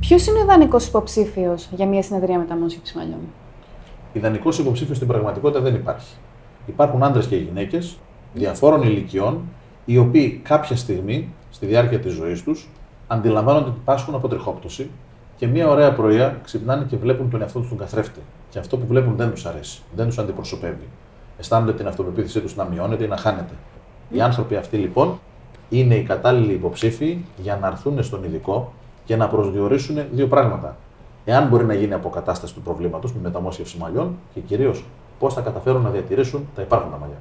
Ποιος είναι ο ιδανικός υποψήφιος για μια συνεδρία μεταμόσχευση μαλλιών. Ιδανικός υποψήφιος στην πραγματικότητα δεν υπάρχει. Υπάρχουν άντρες και γυναίκες διαφόρων ηλικιών, οι οποίοι κάποια στιγμή στη διάρκεια της ζωής τους αντιλαμβάνονται ότι πάσχουν από τριχόπτωση και μια ωραία πρωία ξυπνάνε και βλέπουν τον εαυτό τους τον καθρέφτη. Και αυτό που βλέπουν δεν τους αρέσει, δεν τους αντιπροσωπεύει. Αισθάνονται την αυτοπεποίθησή τους να μειώνεται ή να χάνεται. Οι άνθρωποι αυτοί λοιπόν είναι οι κατάλληλοι υποψήφοι για να έρθουν στον ειδικό και να προσδιορίσουν δύο πράγματα. Εάν μπορεί να γίνει αποκατάσταση του προβλήματος με μεταμόσχευση μαλλιών και κυρίως πώς θα καταφέρουν να διατηρήσουν τα υπάρχοντα μαλλιά.